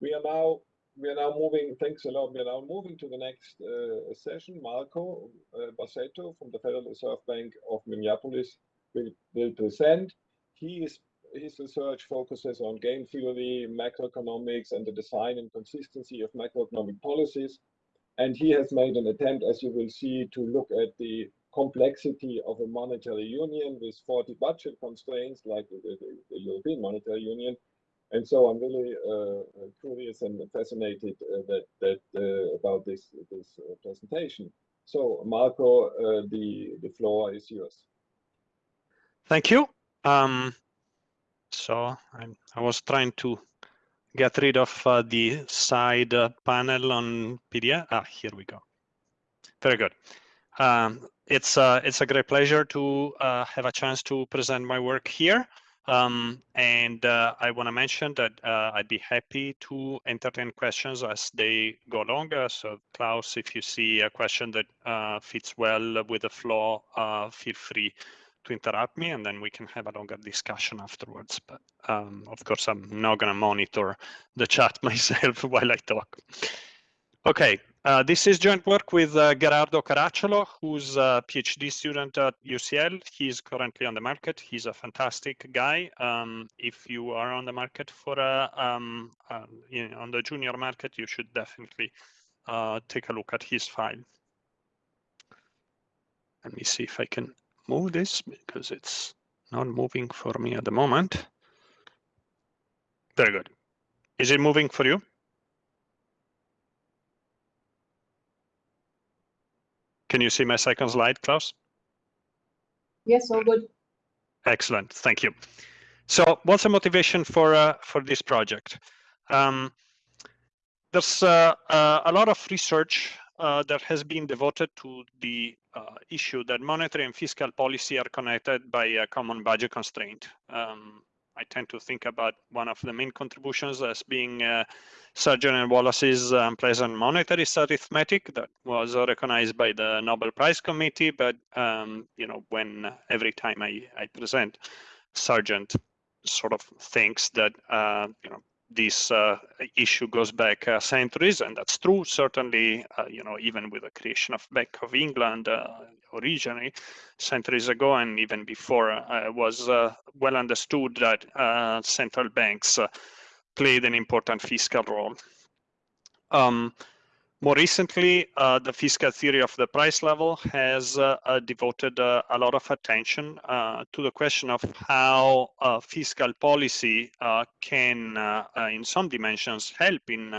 We are now we are now moving. Thanks a lot. We are now moving to the next uh, session. Marco uh, Bassetto from the Federal Reserve Bank of Minneapolis will, present. He is his research focuses on game theory, macroeconomics, and the design and consistency of macroeconomic policies. And he has made an attempt, as you will see, to look at the complexity of a monetary union with 40 budget constraints like the European Monetary Union. And so I'm really uh, curious and fascinated uh, that, that uh, about this, this uh, presentation. So Marco, uh, the, the floor is yours. Thank you. Um, so I'm, I was trying to get rid of uh, the side panel on PDF. Ah, here we go. Very good. Um, it's uh, it's a great pleasure to uh, have a chance to present my work here. Um, and uh, I want to mention that uh, I'd be happy to entertain questions as they go along. Uh, so Klaus, if you see a question that uh, fits well with the flow, feel free to interrupt me and then we can have a longer discussion afterwards. But um, of course, I'm not going to monitor the chat myself while I talk. Okay, uh, this is joint work with uh, Gerardo Caracciolo, who's a PhD student at UCL. He's currently on the market. He's a fantastic guy. Um, if you are on the market for a, um, you know, on the junior market, you should definitely uh, take a look at his file. Let me see if I can move this because it's not moving for me at the moment. Very good. Is it moving for you? Can you see my second slide, Klaus? Yes, all good. Excellent, thank you. So what's the motivation for, uh, for this project? Um, there's uh, uh, a lot of research uh, that has been devoted to the uh, issue that monetary and fiscal policy are connected by a common budget constraint. Um, I tend to think about one of the main contributions as being uh, Sargent and Wallace's unpleasant monetary arithmetic that was recognized by the Nobel Prize Committee. But um, you know, when every time I, I present, Sargent sort of thinks that uh, you know this uh, issue goes back uh, centuries, and that's true. Certainly, uh, you know, even with the creation of Bank of England uh, originally centuries ago, and even before, uh, it was uh, well understood that central banks played an important fiscal role. Um, more recently, uh, the fiscal theory of the price level has uh, uh, devoted uh, a lot of attention uh, to the question of how uh, fiscal policy can, in some dimensions, help in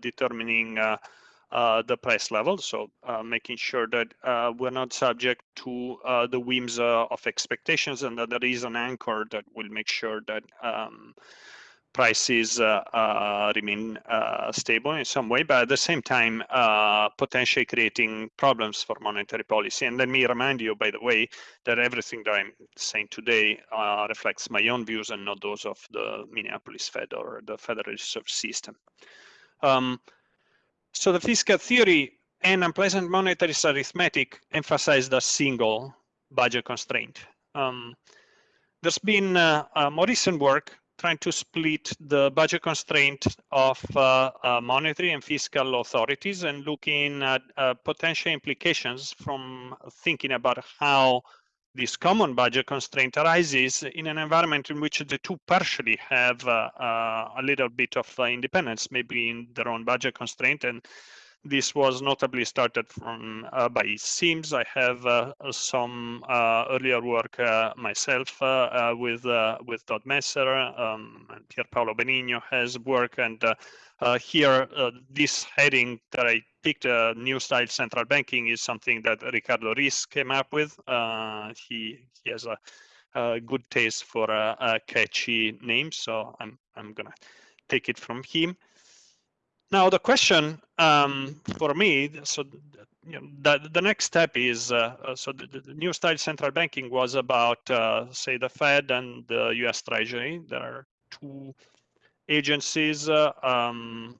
determining the price level. So making sure that we're not subject to the whims of expectations and that there is an anchor that will make sure that um, prices uh, uh, remain uh, stable in some way, but at the same time, potentially creating problems for monetary policy. And let me remind you, by the way, that everything that I'm saying today reflects my own views and not those of the Minneapolis Fed or the Federal Reserve System. Um, so the fiscal theory and unpleasant monetary arithmetic emphasize the single budget constraint. Um, there's been uh, uh, more recent work trying to split the budget constraint of uh, uh, monetary and fiscal authorities and looking at uh, potential implications from thinking about how this common budget constraint arises in an environment in which the two partially have uh, uh, a little bit of uh, independence, maybe in their own budget constraint and this was notably started from uh, by Sims. I have uh, some uh, earlier work uh, myself uh, uh, with with Todd Messer um, and Pier Paolo Benigno has work, and here this heading that I picked, "New Style Central Banking," is something that Ricardo Reis came up with. he he has a, a good taste for a, catchy names, so I'm I'm gonna take it from him. Now the question um, for me, so you know, the, the next step is, uh, uh, so the, the, new style central banking was about, uh, say, the Fed and the US Treasury. There are two agencies. Uh, um,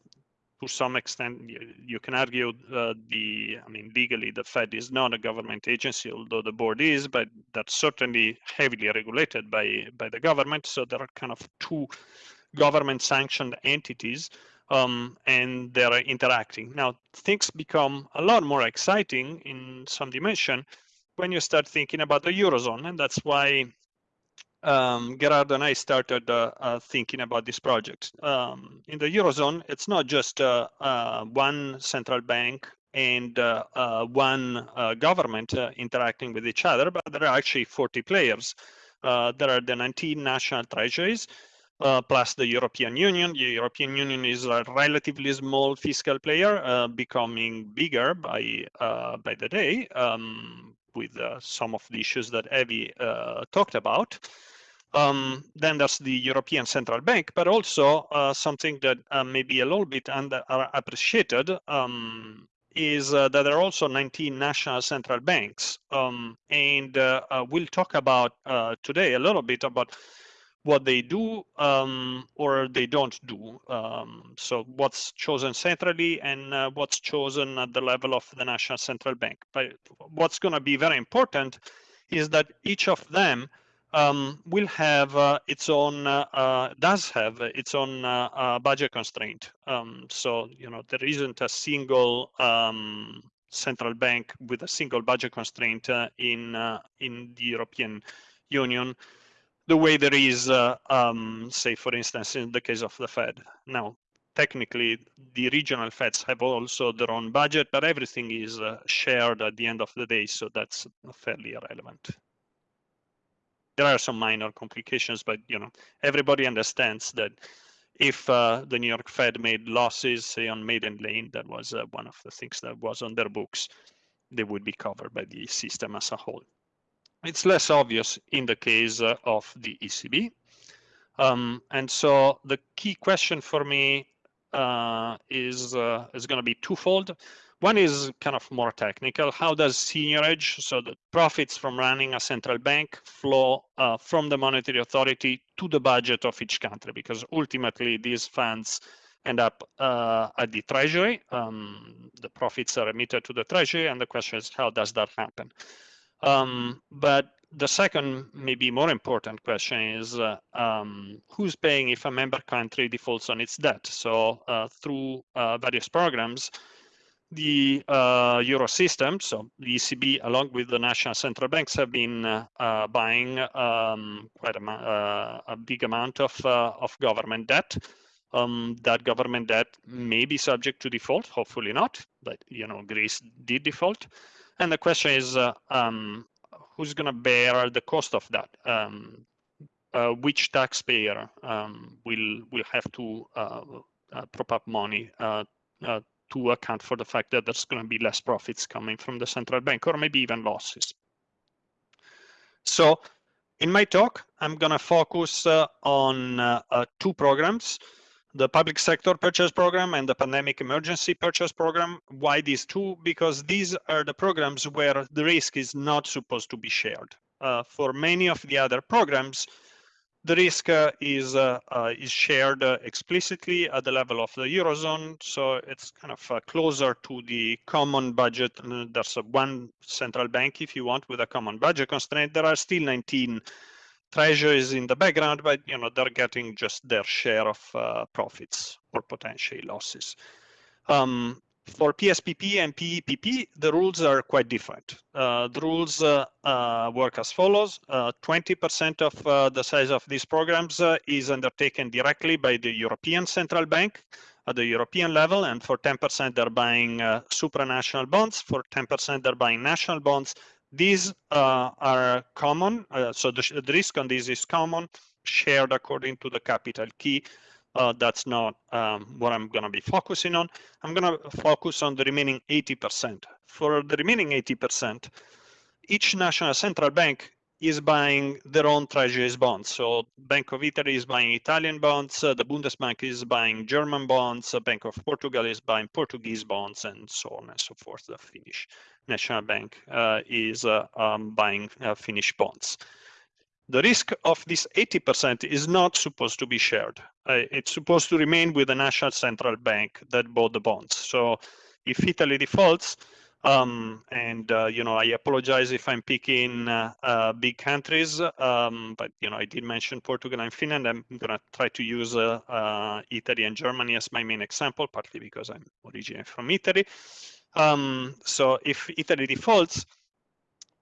to some extent, you, you can argue uh, the, I mean, legally the Fed is not a government agency, although the board is, but that's certainly heavily regulated by, by the government. So there are kind of two government sanctioned entities um, and they're interacting. Now, things become a lot more exciting in some dimension when you start thinking about the Eurozone. And that's why um, Gerardo and I started uh, uh, thinking about this project. Um, in the Eurozone, it's not just uh, uh one central bank and uh, uh, one government interacting with each other, but there are actually 40 players. there are the 19 national treasuries, uh, plus the European Union. The European Union is a relatively small fiscal player, uh, becoming bigger by uh, by the day, um, with some of the issues that Evie talked about. Um, then there's the European Central Bank, but also uh, something that uh, may be a little bit underappreciated um, is uh, that there are also 19 national central banks. Um, and uh, uh, we'll talk about uh, today a little bit about what they do um, or they don't do. Um, so what's chosen centrally and what's chosen at the level of the national central bank. But what's going to be very important is that each of them um, will have uh, its own, uh, uh, does have its own uh, uh, budget constraint. Um, so, you know, there isn't a single um, central bank with a single budget constraint uh, in, in the European Union, the way there is, um, say, for instance, in the case of the Fed. Now, technically, the regional Feds have also their own budget, but everything is shared at the end of the day, so that's fairly irrelevant there are some minor complications, but you know everybody understands that if uh, the New York Fed made losses, say on Maiden Lane, that was uh, one of the things that was on their books, they would be covered by the system as a whole. It's less obvious in the case uh, of the ECB. Um, and so the key question for me uh, is, uh, is going to be twofold. One is kind of more technical. How does seigniorage, so the profits from running a central bank, flow uh, from the monetary authority to the budget of each country? Because ultimately, these funds end up uh, at the treasury. Um, the profits are emitted to the treasury, and the question is, how does that happen? Um, but the second, maybe more important question is uh, um, who's paying if a member country defaults on its debt? So uh, through uh, various programs, the uh, euro system, so the ECB, along with the national central banks, have been uh, uh, buying um, quite a, a, big amount of of government debt. Um, that government debt may be subject to default, hopefully not, but you know Greece did default, and the question is uh, um, who's going to bear the cost of that? Um, which taxpayer um, will will have to prop up money to account for the fact that there's going to be less profits coming from the central bank or maybe even losses. So in my talk, I'm going to focus uh, on uh, uh, two programs, the public sector purchase program and the pandemic emergency purchase program. Why these two? Because these are the programs where the risk is not supposed to be shared. Uh, for many of the other programs, the risk uh, is uh, uh, is shared explicitly at the level of the eurozone, so it's kind of closer to the common budget. There's one central bank, if you want, with a common budget constraint. There are still 19 treasuries in the background, but you know they're getting just their share of profits or potentially losses. Um, for PSPP and PEPP, the rules are quite different. Uh, the rules uh, uh, work as follows. 20% uh, of uh, the size of these programs uh, is undertaken directly by the European Central Bank at the European level, and for 10% they're buying supranational bonds. For 10% they're buying national bonds. These are common, so the, the risk on this is common, shared according to the capital key uh, that's not um, what I'm going to be focusing on. I'm going to focus on the remaining 80%. For the remaining 80%, each national central bank is buying their own treasuries bonds. So Bank of Italy is buying Italian bonds, uh, the Bundesbank is buying German bonds, the Bank of Portugal is buying Portuguese bonds, and so on and so forth. The Finnish National Bank uh, is uh, um, buying uh, Finnish bonds the risk of this 80% is not supposed to be shared. Uh, it's supposed to remain with the national central bank that bought the bonds. So if Italy defaults, Um, and uh, you know, I apologize if I'm picking uh, uh, big countries, um, but you know, I did mention Portugal and Finland. I'm gonna try to use uh, uh, Italy and Germany as my main example, partly because I'm originally from Italy. Um, so if Italy defaults,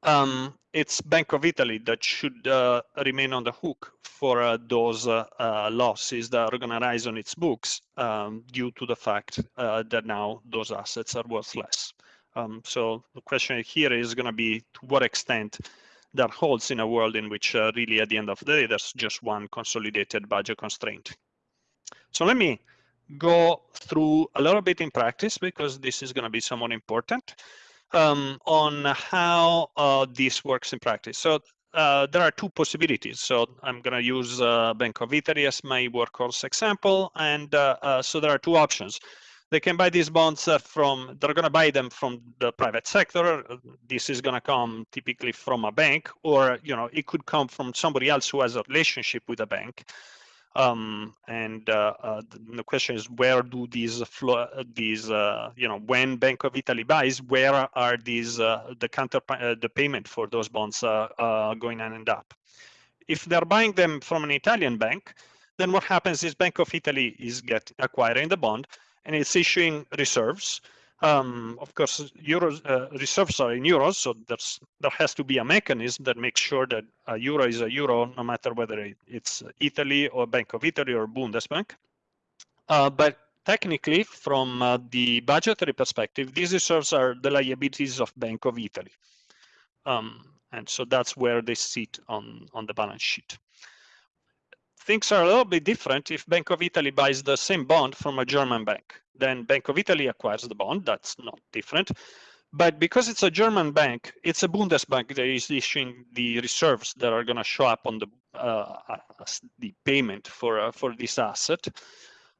um, it's Bank of Italy that should uh, remain on the hook for uh, those uh, losses that are going to rise on its books um, due to the fact that now those assets are worth less. Um, so the question here is going to be to what extent that holds in a world in which uh, really at the end of the day, there's just one consolidated budget constraint. So let me go through a little bit in practice because this is going to be somewhat important um, on how uh, this works in practice. So uh, there are two possibilities. So I'm going to use uh, Bank of Italy as my workhorse example. And uh, uh, so there are two options. They can buy these bonds uh, from, they're going to buy them from the private sector. This is going to come typically from a bank, or, you know, it could come from somebody else who has a relationship with a bank. Um, and uh, uh, the question is, where do these flow, these uh, you know, when Bank of Italy buys, where are these uh, the counter uh, the payment for those bonds uh, going to end up? If they're buying them from an Italian bank, then what happens is Bank of Italy is get acquiring the bond and it's issuing reserves um, of course, euro uh, reserves are in euros, so there's there has to be a mechanism that makes sure that a euro is a euro, no matter whether it's Italy or Bank of Italy or Bundesbank. Uh, but technically, from uh, the budgetary perspective, these reserves are the liabilities of Bank of Italy. Um, and so that's where they sit on, on the balance sheet. Things are a little bit different if Bank of Italy buys the same bond from a German bank. Then Bank of Italy acquires the bond. That's not different. But because it's a German bank, it's a Bundesbank that is issuing the reserves that are going to show up on the uh, the payment for uh, for this asset.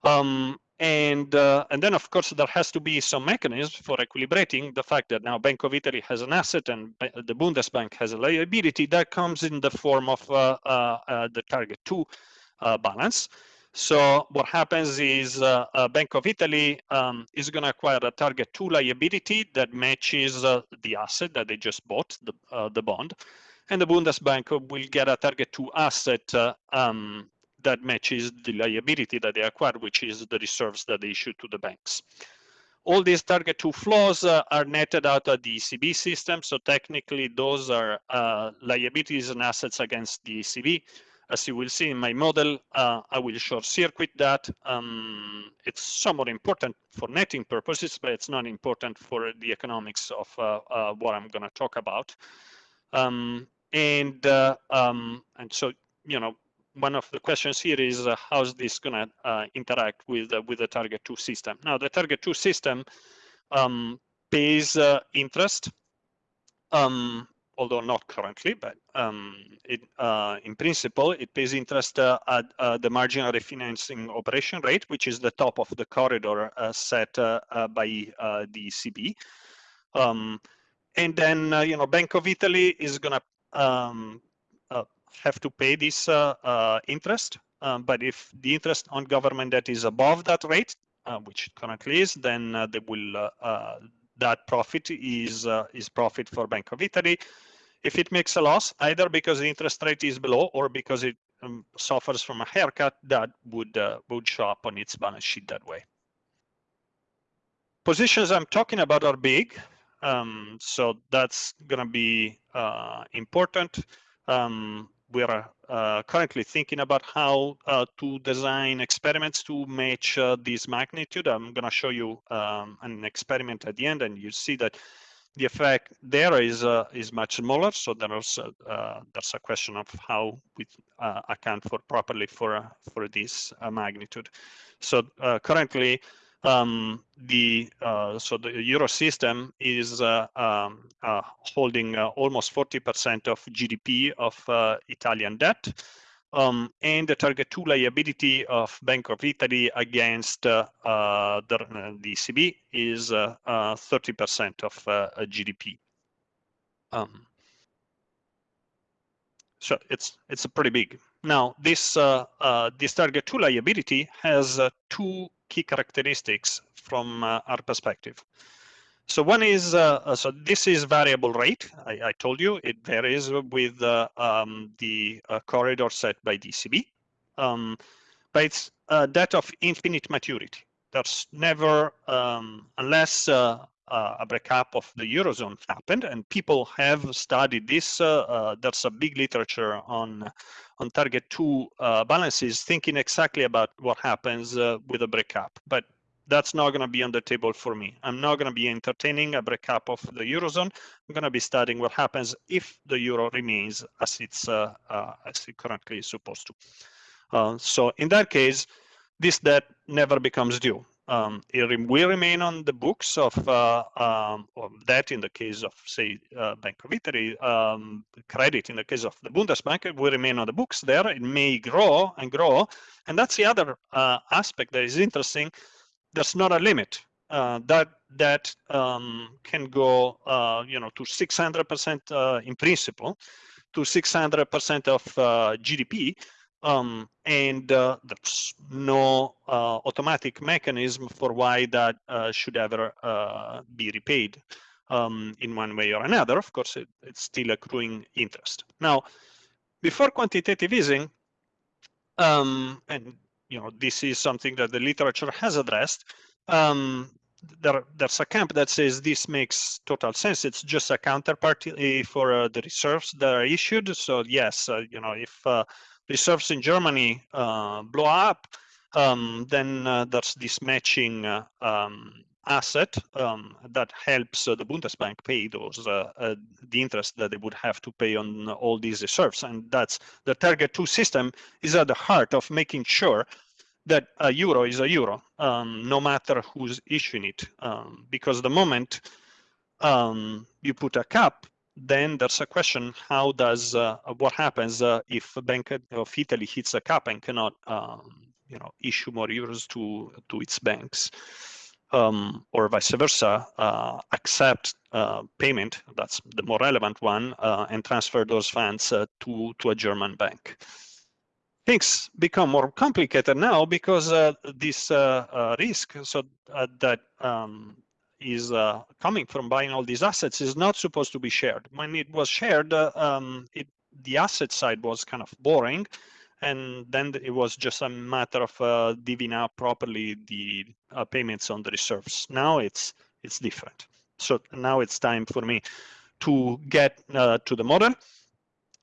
Um, and uh, and then of course there has to be some mechanism for equilibrating the fact that now Bank of Italy has an asset and the Bundesbank has a liability that comes in the form of uh, uh, uh, the target two balance. So what happens is uh, uh, Bank of Italy um, is going to acquire a target two liability that matches uh, the asset that they just bought, the, uh, the bond. And the Bundesbank will get a target two asset uh, um, that matches the liability that they acquired, which is the reserves that they issue to the banks. All these target two flows uh, are netted out of the ECB system. So technically, those are liabilities and assets against the ECB as you will see in my model, uh, I will short circuit that. Um, it's somewhat important for netting purposes, but it's not important for the economics of uh, uh, what I'm going to talk about. Um, and uh, um, and so, you know, one of the questions here is uh, how's this going to uh, interact with with the target two system? Now, the target two system um, pays interest um, although not currently, but um, it, uh, in principle, it pays interest uh, at uh, the marginal refinancing operation rate, which is the top of the corridor uh, set uh, uh, by the ECB. Um, and then, you know, Bank of Italy is going to um, have to pay this interest. Um, but if the interest on government debt is above that rate, which currently is, then they will that profit is uh, is profit for Bank of Italy if it makes a loss, either because the interest rate is below or because it um, suffers from a haircut, that would, uh, would show up on its balance sheet that way. Positions I'm talking about are big, um, so that's going to be uh, important. Um, we're uh, currently thinking about how uh, to design experiments to match uh, this magnitude. I'm going to show you um, an experiment at the end, and you see that the effect there is uh, is much smaller. So there's uh, there's a question of how we uh, account for properly for uh, for this uh, magnitude. So uh, currently, um, the so the euro system is um, holding almost 40% of GDP of Italian debt um, and the target two liability of Bank of Italy against uh, uh, the, ECB is 30% uh, uh, of uh, GDP. Um, so it's it's pretty big. Now this this target two liability has two key characteristics from our perspective. So one is, uh, uh, so this is variable rate. I, I told you it varies with uh, um, the uh, corridor set by DCB. Um, but it's uh, that of infinite maturity. There's never, um, unless uh, a breakup of the Eurozone happened, and people have studied this. There's a big literature on on target two balances, thinking exactly about what happens with a breakup. But that's not going to be on the table for me. I'm not going to be entertaining a breakup of the eurozone. I'm going to be studying what happens if the euro remains as it's uh, uh, as it currently is supposed to. Uh, so in that case, this debt never becomes due. Um, it will remain on the books of, uh, um, debt in the case of, say, uh, Bank of Italy, um, credit in the case of the Bundesbank, it will remain on the books there. It may grow and grow. And that's the other uh, aspect that is interesting there's not a limit. Uh, that that um, can go, uh, you know, to 600% uh, in principle, to 600% of uh, GDP, um, and uh, there's no automatic mechanism for why that should ever be repaid um, in one way or another. Of course, it, it's still accruing interest. Now, before quantitative easing, um, and you know, this is something that the literature has addressed. Um, there, there's a camp that says this makes total sense. It's just a counterparty for uh, the reserves that are issued. So yes, uh, you know, if uh, reserves in Germany uh, blow up, um, then uh, there's this matching uh, um, asset um, that helps uh, the Bundesbank pay those uh, uh, the interest that they would have to pay on all these reserves, and that's the target two system is at the heart of making sure that a euro is a euro, um, no matter who's issuing it, um, because the moment um, you put a cap, then there's a question: How does uh, what happens uh, if a Bank of Italy hits a cap and cannot, um, you know, issue more euros to to its banks? Um, or vice versa, uh, accept uh, payment, that's the more relevant one, uh, and transfer those funds uh, to, to a German bank. Things become more complicated now because uh, this uh, risk so that um, is coming from buying all these assets is not supposed to be shared. When it was shared, um, it, the asset side was kind of boring and then it was just a matter of uh, divvying up properly the uh, payments on the reserves. Now it's it's different. So now it's time for me to get uh, to the model.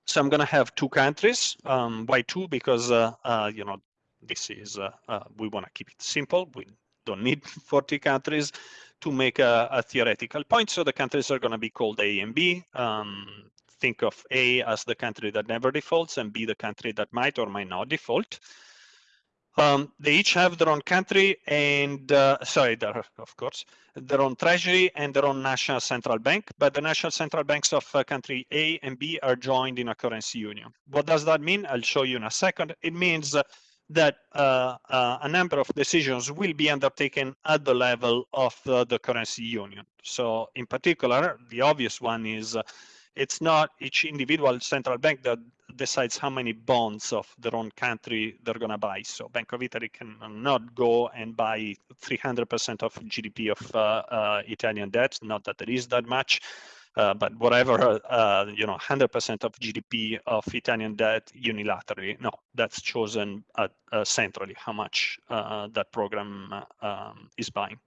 So I'm going to have two countries. Um, why two? Because uh, uh, you know this is uh, we want to keep it simple. We don't need 40 countries to make a, a, theoretical point. So the countries are going to be called A and B. Um, think of A as the country that never defaults and B the country that might or might not default. Um, they each have their own country and, uh, sorry, of course, their own treasury and their own national central bank, but the national central banks of uh, country A and B are joined in a currency union. What does that mean? I'll show you in a second. It means uh, that uh, uh, a number of decisions will be undertaken at the level of uh, the currency union. So in particular, the obvious one is it's not each individual central bank that decides how many bonds of their own country they're going to buy. So Bank of Italy cannot go and buy 300% of GDP of uh, uh, Italian debt. Not that there is that much, uh, but whatever, uh, you know, 100% of GDP of Italian debt unilaterally. No, that's chosen at, uh, centrally how much uh, that program um, is buying.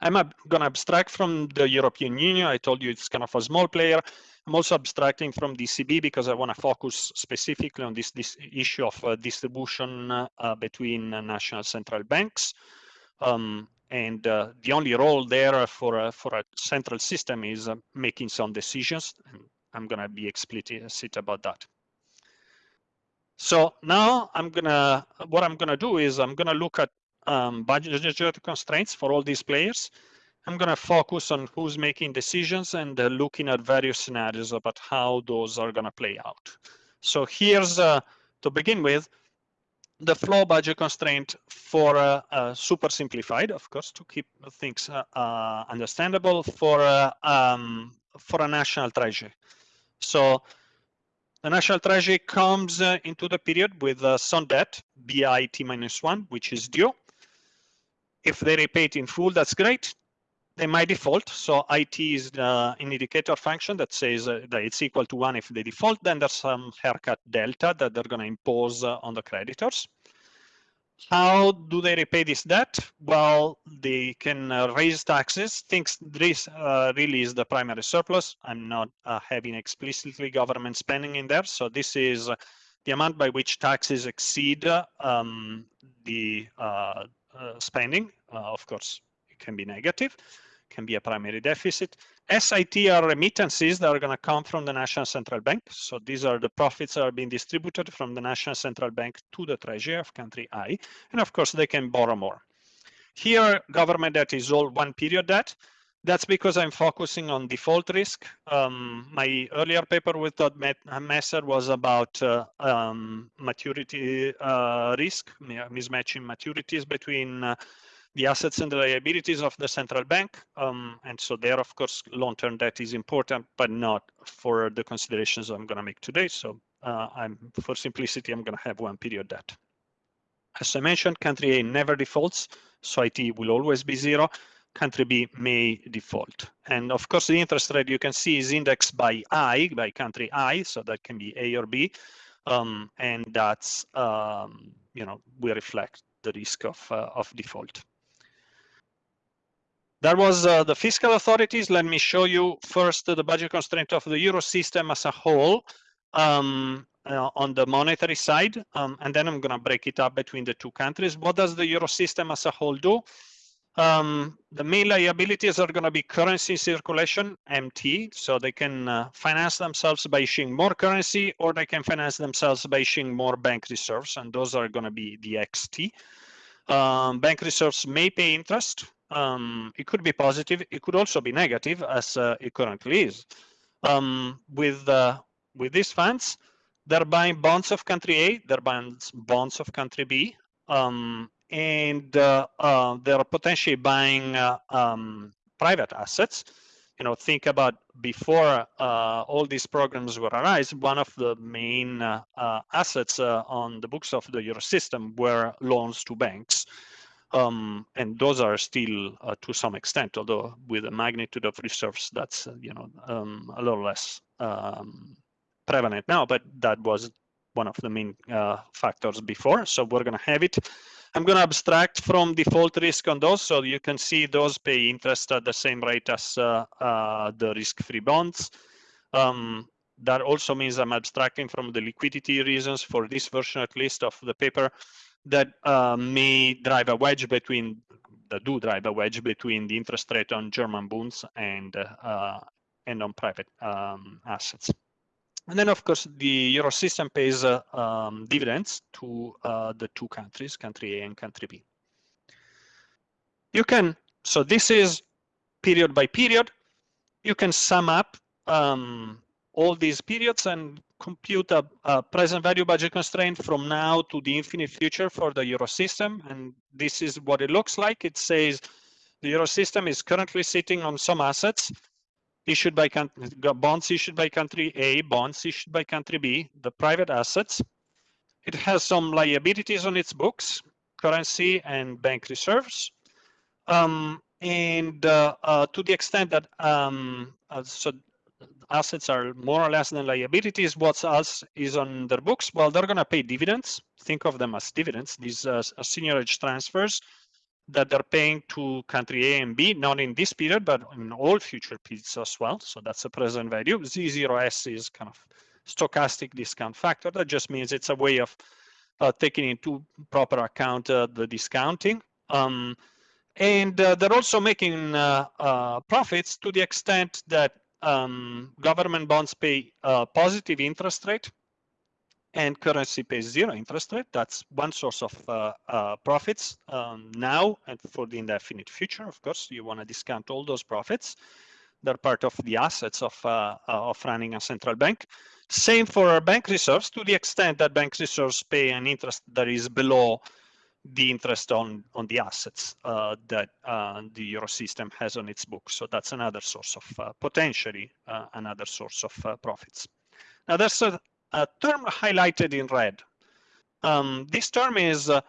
I'm going to abstract from the European Union. I told you it's kind of a small player. I'm also abstracting from DCB because I want to focus specifically on this, this issue of uh, distribution uh, between uh, national central banks. Um, and uh, the only role there for, a, for a central system is uh, making some decisions. And I'm going to be explicit about that. So now I'm gonna, what I'm gonna do is I'm gonna look at um, budget constraints for all these players. I'm going to focus on who's making decisions and uh, looking at various scenarios about how those are going to play out. So here's, uh, to begin with, the flow budget constraint for uh, uh super simplified, of course, to keep things uh, uh, understandable for, um, for a national treasury. So the national treasury comes into the period with some debt, BIT minus one, which is due. If they repay it in full, that's great. they might default. So IT is uh, an indicator function that says uh, that it's equal to one if they default. Then there's some haircut delta that they're going to impose uh, on the creditors. How do they repay this debt? Well, they can uh, raise taxes. Things this uh, really is the primary surplus. I'm not uh, having explicitly government spending in there. So this is the amount by which taxes exceed um, the Uh, spending. Uh, of course, it can be negative can be a primary deficit. SIT are remittances that are going to come from the National Central Bank. So these are the profits that are being distributed from the National Central Bank to the treasury of country I. And of course, they can borrow more. Here, government debt is all one period debt. That's because I'm focusing on default risk. Um, my earlier paper with Todd Messer was about uh, um, maturity uh, risk, mismatching maturities between uh, the assets and the liabilities of the central bank. Um, and so there, of course, long-term debt is important, but not for the considerations I'm going to make today. So uh, I'm for simplicity, I'm going to have one period debt. As I mentioned, country A never defaults, so IT will always be zero. Country B may default. And of course, the interest rate you can see is indexed by I, by country I, so that can be A or B. Um, and that's, um, you know, we reflect the risk of, uh, of default. That was uh, the fiscal authorities. Let me show you first the budget constraint of the euro system as a whole um, uh, on the monetary side, um, and then I'm going to break it up between the two countries. What does the euro system as a whole do? Um, the main liabilities are going to be currency circulation, MT, so they can uh, finance themselves by issuing more currency, or they can finance themselves by issuing more bank reserves, and those are going to be the XT. Um, bank reserves may pay interest, um, it could be positive. It could also be negative, as uh, it currently is. Um, with uh, with these funds, they're buying bonds of country A, they're buying bonds of country B, um, and uh, uh they're potentially buying uh, um, private assets. You know, think about before uh, all these programs were arise, one of the main assets on the books of the Euro system were loans to banks. Um, and those are still uh, to some extent, although with a magnitude of reserves that's uh, you know um, a little less um, prevalent now, but that was one of the main uh, factors before. So we're going to have it. I'm going to abstract from default risk on those, so you can see those pay interest at the same rate as uh, uh, the risk-free bonds. Um, that also means I'm abstracting from the liquidity reasons for this version at least of the paper that uh, may drive a wedge between that do drive a wedge between the interest rate on German bonds and uh, and on private um, assets. And then, of course, the euro system pays uh, um, dividends to uh, the two countries, country A and country B. You can, so this is period by period. You can sum up um, all these periods and compute a, a, present value budget constraint from now to the infinite future for the euro system. And this is what it looks like. It says the euro system is currently sitting on some assets issued by bonds issued by country A, bonds issued by country B, the private assets. It has some liabilities on its books, currency and bank reserves. Um, and uh, uh, to the extent that um, uh, so assets are more or less than liabilities. What else is on their books? Well, they're going to pay dividends. Think of them as dividends. These uh, seigniorage transfers that they're paying to country A and B, not in this period, but in all future periods as well. So that's a present value. Z0S is kind of stochastic discount factor. That just means it's a way of uh, taking into proper account uh, the discounting. Um, and uh, they're also making uh, uh, profits to the extent that um, government bonds pay a positive interest rate and currency pays zero interest rate. That's one source of uh, uh, profits um, now and for the indefinite future. Of course, you want to discount all those profits. They're part of the assets of, uh, of running a central bank. Same for our bank reserves to the extent that bank reserves pay an interest that is below the interest on on the assets uh, that uh, the euro system has on its books. So that's another source of uh, potentially uh, another source of uh, profits. Now there's a, a, term highlighted in red. Um, this term is uh,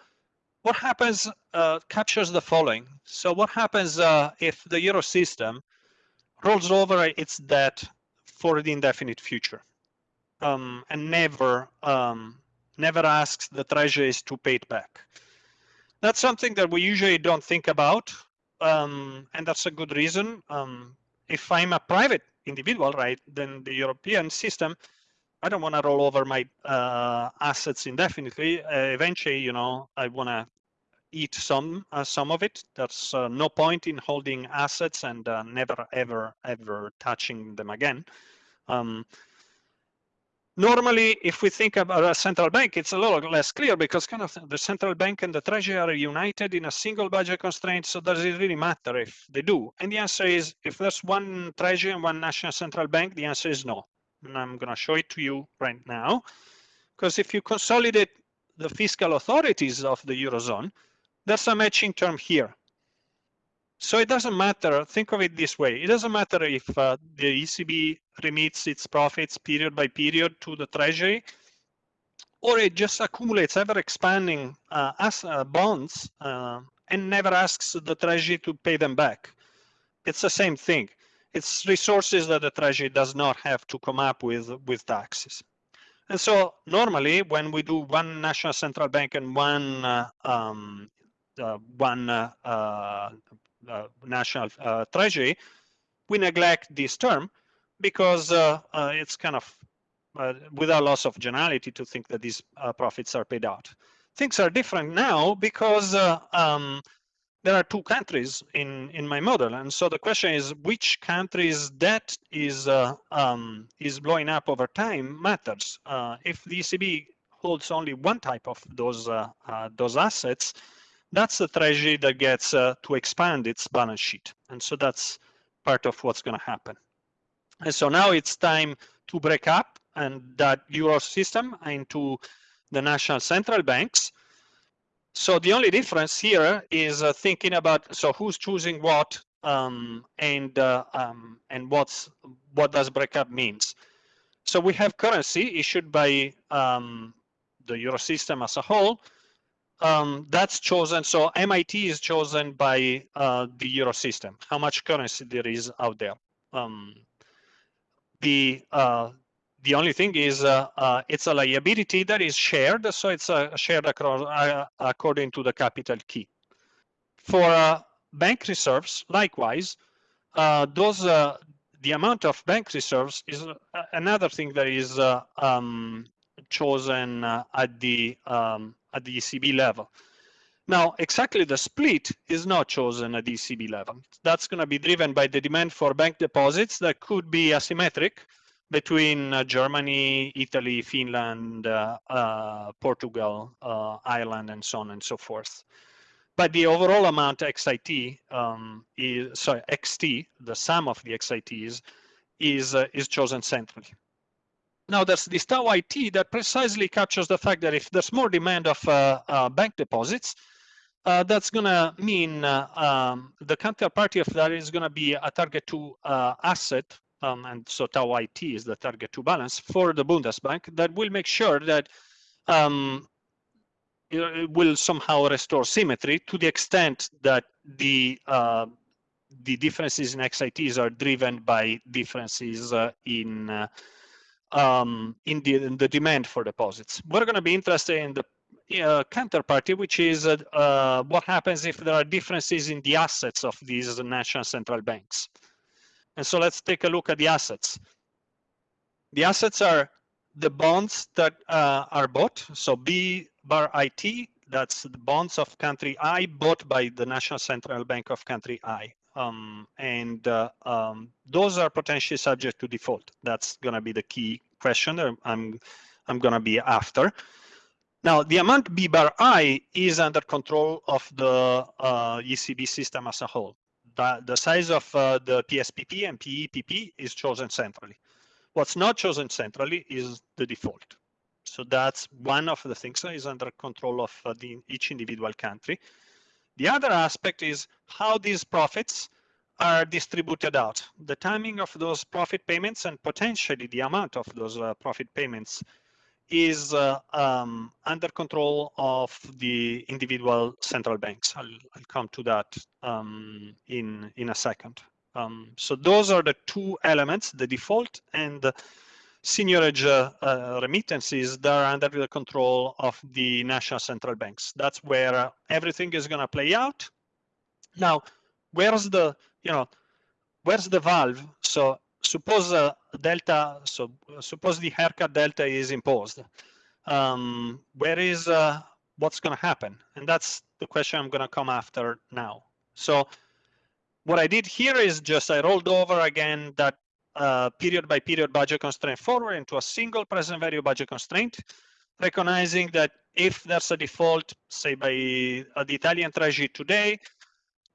what happens uh, captures the following. So what happens uh, if the euro system rolls over its debt for the indefinite future um, and never um, never asks the treasuries to pay it back? That's something that we usually don't think about, um, and that's a good reason. Um, if I'm a private individual, right, then the European system I don't want to roll over my uh, assets indefinitely. Uh, eventually, you know, I want to eat some uh, some of it. There's uh, no point in holding assets and uh, never ever ever touching them again. Um, normally, if we think about a central bank, it's a little less clear because kind of the central bank and the treasury are united in a single budget constraint. So does it really matter if they do? And the answer is, if there's one treasury and one national central bank, the answer is no and I'm going to show it to you right now. Because if you consolidate the fiscal authorities of the Eurozone, there's a matching term here. So it doesn't matter, think of it this way, it doesn't matter if uh, the ECB remits its profits period by period to the Treasury, or it just accumulates ever expanding uh, as uh, bonds uh, and never asks the Treasury to pay them back. It's the same thing it's resources that the treasury does not have to come up with with taxes. And so normally when we do one national central bank and one uh, um, uh, one uh, uh, uh national uh, treasury, we neglect this term because it's kind of without loss of generality to think that these profits are paid out. Things are different now because um, there are two countries in in my model and so the question is which country's debt is uh, um, is blowing up over time matters. Uh, if the ECB holds only one type of those uh, uh those assets that's the treasury that gets uh, to expand its balance sheet. And so that's part of what's going to happen. And so now it's time to break up and that euro system into the national central banks so the only difference here is uh, thinking about so who's choosing what um, and uh, um, and what's what does breakup means. So we have currency issued by um, the euro system as a whole. Um, that's chosen. So MIT is chosen by uh, the euro system. How much currency there is out there. Um, the uh, the only thing is uh, uh, it's a liability that is shared, so it's uh, shared across, uh, according to the capital key. For uh, bank reserves, likewise, uh, those the amount of bank reserves is another thing that is um, chosen at the um, at the ECB level. Now, exactly the split is not chosen at the ECB level. That's going to be driven by the demand for bank deposits that could be asymmetric between uh, Germany, Italy, Finland, uh, uh, Portugal, uh, Ireland, and so on and so forth. But the overall amount XIT um, is sorry XT, the sum of the XITs, is uh, is chosen centrally. Now there's this tau IT that precisely captures the fact that if there's more demand of bank deposits, uh, that's going to mean uh, um, the counterparty of that is going to be a target two uh, asset um, and so tau IT is the target two balance for the Bundesbank that will make sure that um, it will somehow restore symmetry to the extent that the uh, the differences in XITs are driven by differences uh, in uh, um, in, the, in the demand for deposits. We're going to be interested in the uh, counterparty, which is uh, uh, what happens if there are differences in the assets of these national central banks. And so let's take a look at the assets. The assets are the bonds that uh, are bought. So B bar IT, that's the bonds of country I bought by the National Central Bank of country I. Um, and uh, um, those are potentially subject to default. That's going to be the key question that I'm, I'm going to be after. Now, the amount B bar I is under control of the uh, ECB system as a whole the, size of uh, the PSPP and PEPP is chosen centrally. What's not chosen centrally is the default. So that's one of the things that is under control of uh, the, each individual country. The other aspect is how these profits are distributed out. The timing of those profit payments and potentially the amount of those uh, profit payments is uh, um, under control of the individual central banks. I'll, I'll come to that um, in, in a second. Um, so those are the two elements, the default and the seigniorage uh, uh, remittances that are under the control of the national central banks. That's where uh, everything is going to play out. Now, where's the, you know, where's the valve? So suppose uh, delta, so suppose the haircut delta is imposed. Um, where is, uh, what's going to happen? And that's the question I'm going to come after now. So what I did here is just I rolled over again that uh, period by period budget constraint forward into a single present value budget constraint, recognizing that if there's a default, say by uh, the Italian Treasury today,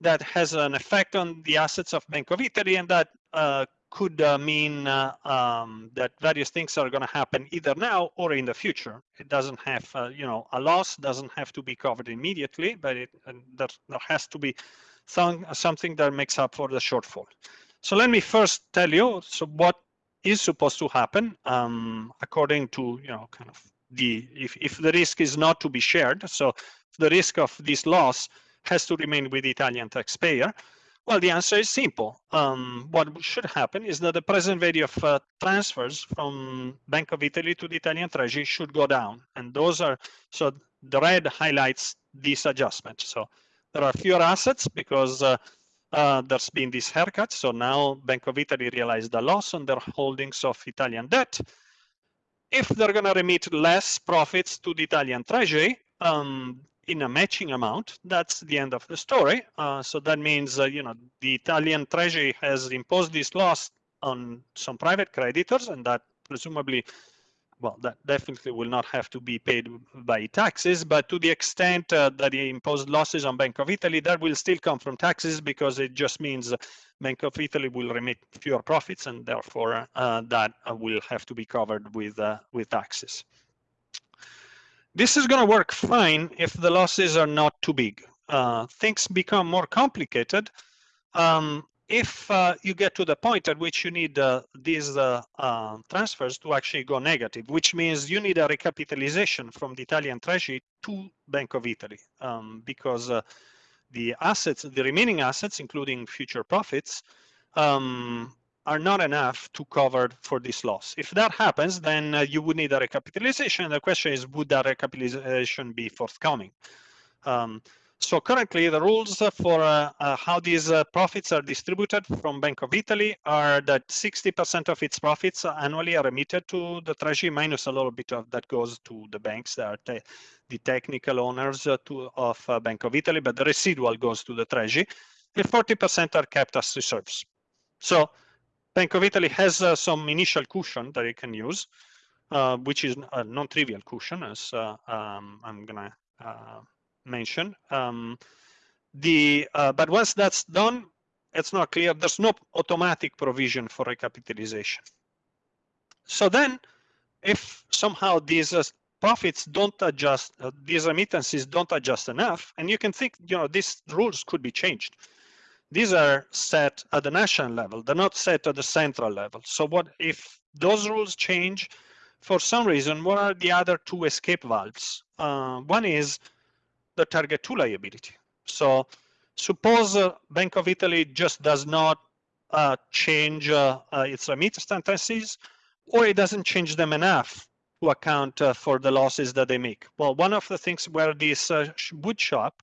that has an effect on the assets of Bank of Italy and that uh, could uh, mean uh, um, that various things are going to happen either now or in the future. It doesn't have, uh, you know, a loss doesn't have to be covered immediately, but it, there, there has to be some, something that makes up for the shortfall. So let me first tell you so what is supposed to happen um, according to, you know, kind of the, if, if the risk is not to be shared, so the risk of this loss has to remain with the Italian taxpayer, well, the answer is simple. Um, what should happen is that the present value of uh, transfers from Bank of Italy to the Italian Treasury should go down. And those are, so the red highlights this adjustment. So there are fewer assets because uh, uh, there's been this haircut. So now Bank of Italy realized the loss on their holdings of Italian debt. If they're going to remit less profits to the Italian Treasury, um, in a matching amount, that's the end of the story. Uh, so that means, uh, you know, the Italian treasury has imposed this loss on some private creditors and that presumably, well, that definitely will not have to be paid by taxes, but to the extent uh, that he imposed losses on Bank of Italy, that will still come from taxes because it just means Bank of Italy will remit fewer profits and therefore uh, that uh, will have to be covered with, uh, with taxes. This is going to work fine if the losses are not too big. Uh, things become more complicated um, if uh, you get to the point at which you need uh, these uh, uh, transfers to actually go negative, which means you need a recapitalization from the Italian Treasury to Bank of Italy, um, because uh, the assets, the remaining assets, including future profits, um, are not enough to cover for this loss. If that happens, then uh, you would need a recapitalization. The question is, would that recapitalization be forthcoming? Um, so currently, the rules for uh, uh, how these uh, profits are distributed from Bank of Italy are that 60% of its profits annually are remitted to the treasury, minus a little bit of that goes to the banks that are te the technical owners uh, to, of uh, Bank of Italy, but the residual goes to the treasury, and 40% are kept as reserves. So Bank of Italy has uh, some initial cushion that it can use, uh, which is a non-trivial cushion, as uh, um, I'm gonna uh, mention. Um, the uh, but once that's done, it's not clear. There's no automatic provision for recapitalization. So then, if somehow these uh, profits don't adjust, these remittances don't adjust enough, and you can think, you know, these rules could be changed these are set at the national level. They're not set at the central level. So what if those rules change for some reason, what are the other two escape valves? Uh, one is the target two liability. So suppose uh, Bank of Italy just does not uh, change uh, uh, its remittances or it doesn't change them enough to account uh, for the losses that they make. Well, one of the things where this would show up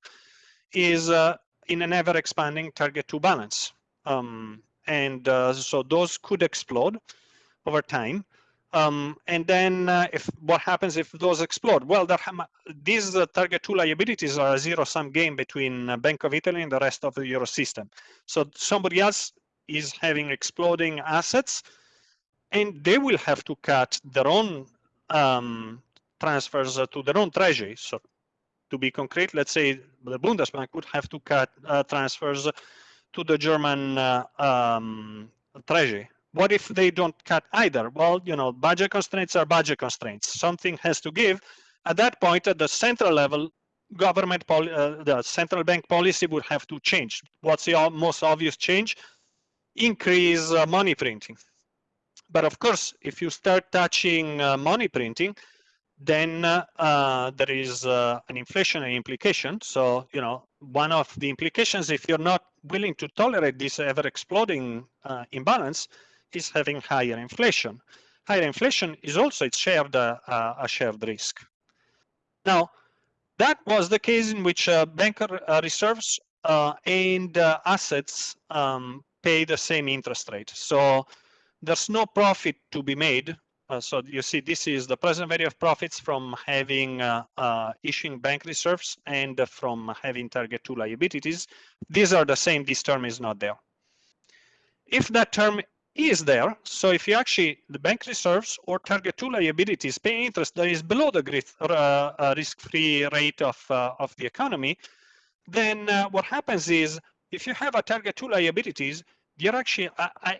is in an ever expanding target two balance. Um, and uh, so those could explode over time. Um, and then uh, if what happens if those explode? Well, these uh, target two liabilities are a zero sum game between uh, Bank of Italy and the rest of the Euro system. So somebody else is having exploding assets and they will have to cut their own um, transfers to their own treasury. So to be concrete, let's say the Bundesbank would have to cut uh, transfers to the German uh, um, treasury. What if they don't cut either? Well, you know, budget constraints are budget constraints. Something has to give. At that point, at the central level, government uh, the central bank policy would have to change. What's the most obvious change? Increase uh, money printing. But of course, if you start touching uh, money printing, then uh, uh, there is uh, an inflationary implication. So, you know, one of the implications, if you're not willing to tolerate this ever exploding uh, imbalance, is having higher inflation. Higher inflation is also it's shared uh, uh, a shared risk. Now, that was the case in which banker reserves and assets um, pay the same interest rate. So there's no profit to be made uh, so you see, this is the present value of profits from having uh, uh, issuing bank reserves and from having target two liabilities. These are the same, this term is not there. If that term is there, so if you actually, the bank reserves or target two liabilities pay interest that is below the uh, risk-free rate of, uh, of the economy, then uh, what happens is if you have a target two liabilities, you're actually uh, uh,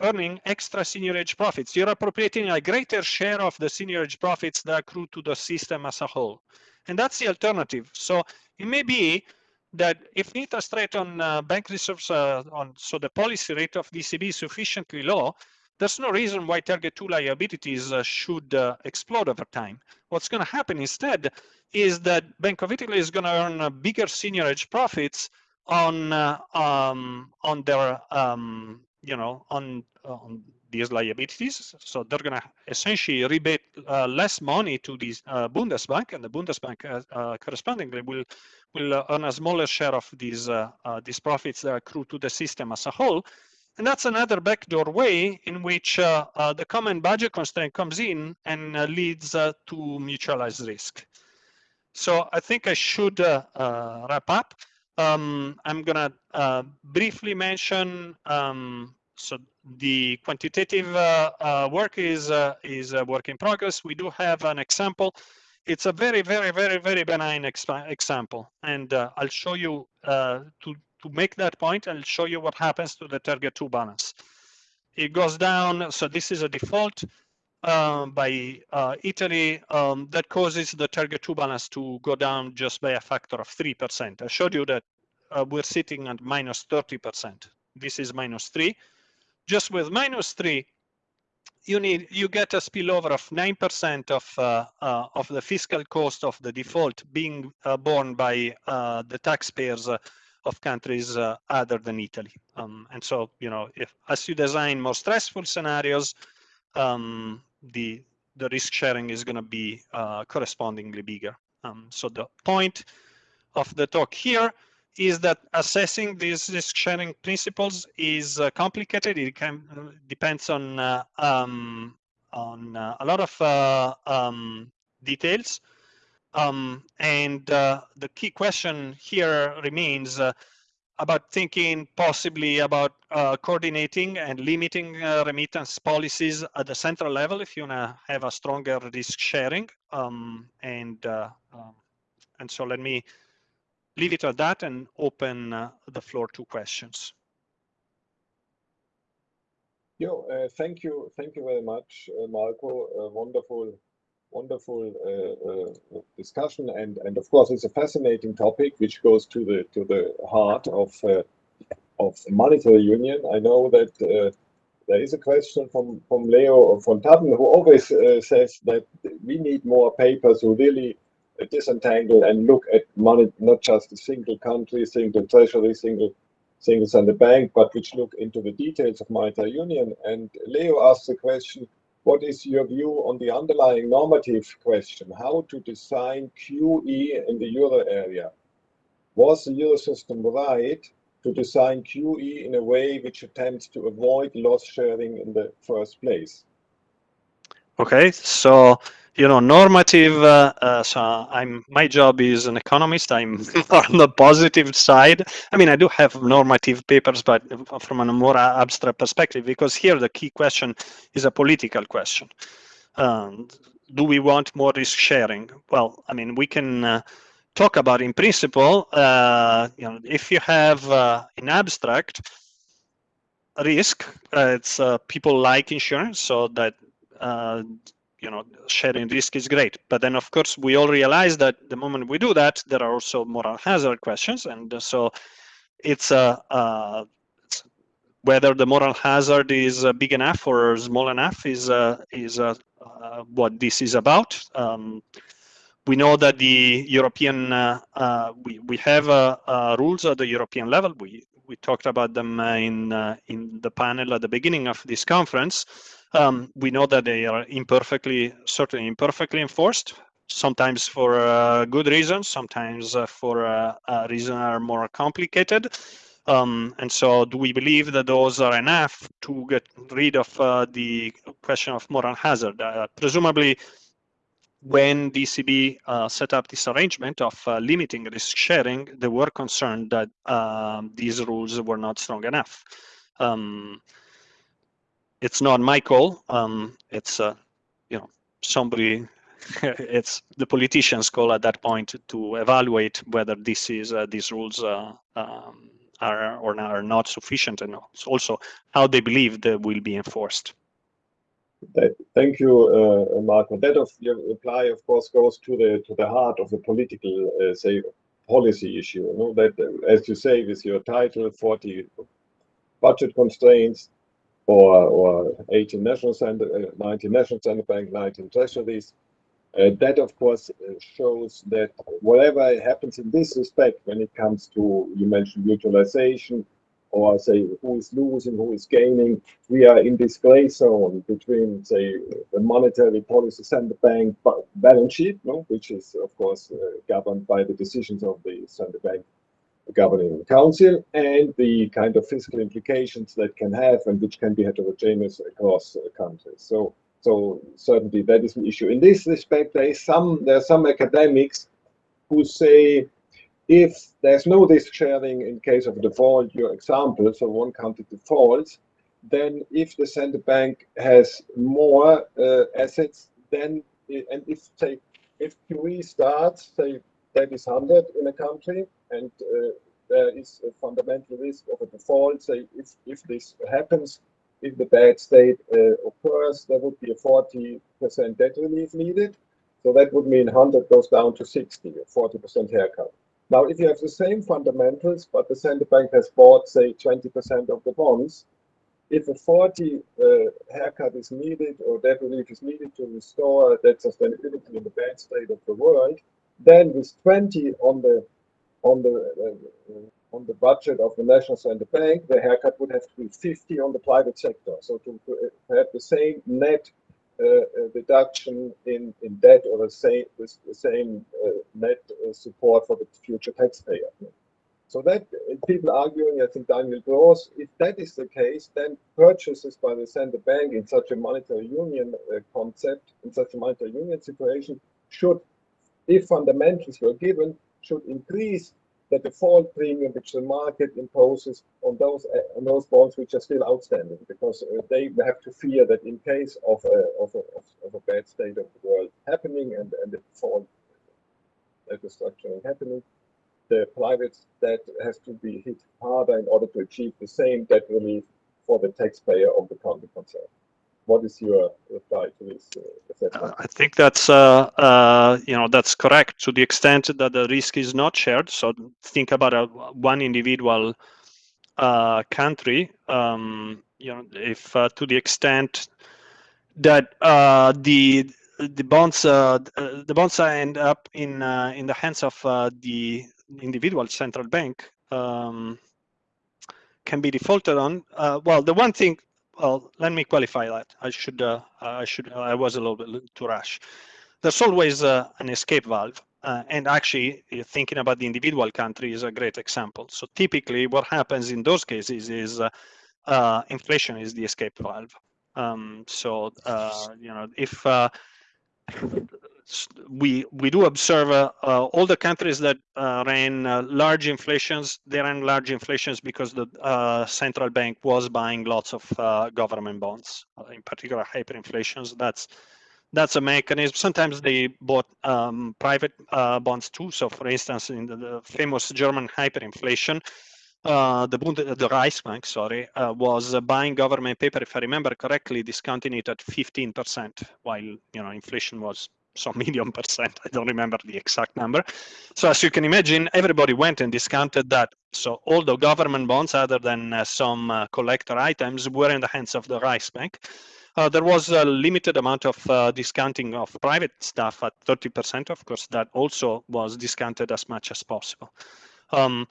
earning extra seigniorage profits. You're appropriating a greater share of the seigniorage profits that accrue to the system as a whole. And that's the alternative. So it may be that if interest rate on uh, bank reserves, uh, on so the policy rate of ECB is sufficiently low, there's no reason why target two liabilities uh, should uh, explode over time. What's going to happen instead is that Bank of Italy is going to earn bigger seigniorage profits on uh, um, on their um, you know on on these liabilities. So they're going to essentially rebate uh, less money to the uh, Bundesbank, and the Bundesbank uh, uh correspondingly will will uh, earn a smaller share of these these profits that accrue to the system as a whole. And that's another backdoor way in which the common budget constraint comes in and leads to mutualized risk. So I think I should wrap up. Um, I'm gonna uh, briefly mention um, so the quantitative uh, uh, work is uh, is a work in progress. We do have an example. It's a very, very, very, very benign example, and uh, I'll show you to to make that point. I'll show you what happens to the target two balance. It goes down. So this is a default um, by uh, Italy um, that causes the target two balance to go down just by a factor of 3%. I showed you that uh, we're sitting at minus 30%. This is minus three. Just with minus three, you need you get a spillover of 9% of uh, uh, of the fiscal cost of the default being uh, borne by uh, the taxpayers of countries other than Italy. Um, and so, you know, if as you design more stressful scenarios, um, the the risk sharing is going to be uh, correspondingly bigger. Um, so the point of the talk here is that assessing these risk sharing principles is uh, complicated. It can uh, depends on uh, um, on uh, a lot of um, details. Um, and the key question here remains about thinking possibly about uh, coordinating and limiting uh, remittance policies at the central level if you want to have a stronger risk sharing. Um, and uh, um, and so let me leave it at that and open uh, the floor to questions. Yo, uh, thank you, thank you very much, uh, Marco. wonderful wonderful uh, uh, discussion, and and of course it's a fascinating topic which goes to the to the heart of uh, of monetary union. I know that uh, there is a question from from Leo von Thadden who always uh, says that we need more papers who really disentangle and look at money, not just a single country, single treasury, single single central bank, but which look into the details of monetary union. And Leo asked the question what is your view on the underlying normative question, how to design QE in the euro area? Was the euro system right to design QE in a way which attempts to avoid loss sharing in the first place? Okay, so you know, normative. Uh, uh, so I'm my job is an economist. I'm on the positive side. I mean, I do have normative papers, but from a more abstract perspective, because here the key question is a political question. Um, do we want more risk sharing? Well, I mean, we can uh, talk about in principle. Uh, you know, if you have uh, in abstract risk, uh, it's people like insurance, so that you know, sharing risk is great. But then, of course, we all realize that the moment we do that, there are also moral hazard questions. And so it's a, uh, whether the moral hazard is uh, big enough or small enough is uh, is uh, uh, what this is about. Um, we know that the European uh, uh, we we have rules at the European level. We we talked about them in in the panel at the beginning of this conference. Um, we know that they are imperfectly, certainly imperfectly enforced sometimes for uh, good reasons, sometimes uh, for uh, reasons that are more complicated. Um, and so do we believe that those are enough to get rid of uh, the question of moral hazard? Uh, presumably, when DCB uh, set up this arrangement of uh, limiting risk sharing, they were concerned that um, these rules were not strong enough. Um, it's not my call. Um, it's, uh, you know, somebody it's the politicians' call at that point to evaluate whether this is uh, these rules uh, um, are or are not sufficient and also how they believe they will be enforced. Thank you, uh, Marco. That of your reply, of course, goes to the to the heart of the political, uh, say, policy issue. You know that, as you say, with your title, 40 budget constraints, or or 18 national center, uh, 19 national center bank, 19 treasuries. Uh, that, of course, uh, shows that whatever happens in this respect, when it comes to, you mentioned mutualization, or say who is losing, who is gaining, we are in this gray zone between, say, the monetary policy central bank balance sheet, no, which is, of course, uh, governed by the decisions of the central bank governing council and the kind of fiscal implications that can have and which can be heterogeneous across countries. So so certainly that is an issue. In this respect, there is some there are some academics who say if there's no risk sharing in case of default, your example, so one country defaults, then if the central bank has more uh, assets, then and if say if QE starts, say that is 100 in a country, and uh, there is a fundamental risk of a default, say if if this happens, if the bad state uh, occurs, there would be a 40% debt relief needed. So that would mean 100 goes down to 60, or 40% haircut. Now, if you have the same fundamentals, but the central bank has bought, say, 20% of the bonds, if a 40 uh, haircut is needed or debt relief is needed to restore that sustainability in the bad state of the world, then with 20 on the on the uh, on the budget of the National Central Bank, the haircut would have to be 50 on the private sector. So to, to have the same net uh, uh, reduction in, in debt or the same, the same uh, net uh, support for the future taxpayer. So that uh, people arguing, I think Daniel Gros, if that is the case, then purchases by the central bank in such a monetary union uh, concept, in such a monetary union situation, should, if fundamentals were given, should increase the default premium which the market imposes on those uh, on those bonds which are still outstanding, because uh, they have to fear that in case of a, of a, of a bad state of the world happening and, and the default uh, restructuring happening, the private debt has to be hit harder in order to achieve the same debt relief for the taxpayer of the country concerned what is your reply to this uh, I think that's uh, uh, you know that's correct to the extent that the risk is not shared. So think about a, one individual uh, country. Um, you know, if uh, to the extent that uh, the the bonds the bonds end up in in the hands of the individual central bank um, can be defaulted on. well, the one thing well, let me qualify that. I should, uh, I should, I was a little bit too rash. There's always uh, an escape valve. Uh, and actually, thinking about the individual country is a great example. So typically, what happens in those cases is uh, uh, inflation is the escape valve. Um, so uh, you know, if we we do observe uh, uh, all the countries that uh, ran uh, large inflations they ran large inflations because the uh, central bank was buying lots of uh, government bonds in particular hyperinflations. That's that's a mechanism. Sometimes they bought um, private bonds too. So for instance in the, the famous german hyperinflation the Bund, the Reichsbank, sorry, was buying government paper, if I remember correctly, discounting it at 15%, while you know inflation was some million percent. I don't remember the exact number. So as you can imagine, everybody went and discounted that So all the government bonds, other than uh, some uh, collector items, were in the hands of the Reichsbank. Uh, there was a limited amount of uh, discounting of private stuff at 30%. Of course, that also was discounted as much as possible. Um,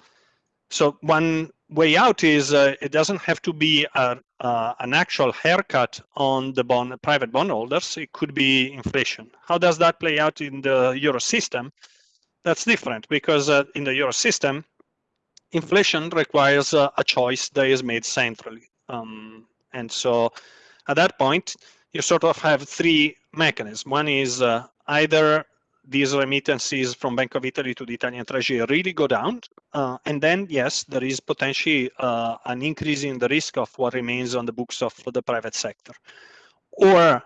so one way out is uh, it doesn't have to be a, uh, an actual haircut on the bond, private bondholders. It could be inflation. How does that play out in the euro system? That's different because uh, in the euro system, inflation requires uh, a choice that is made centrally. Um, and so at that point, you sort of have three mechanisms. One is uh, either these remittances from Bank of Italy to the Italian Treasury really go down. Uh, and then, yes, there is potentially uh, an increase in the risk of what remains on the books of the private sector. Or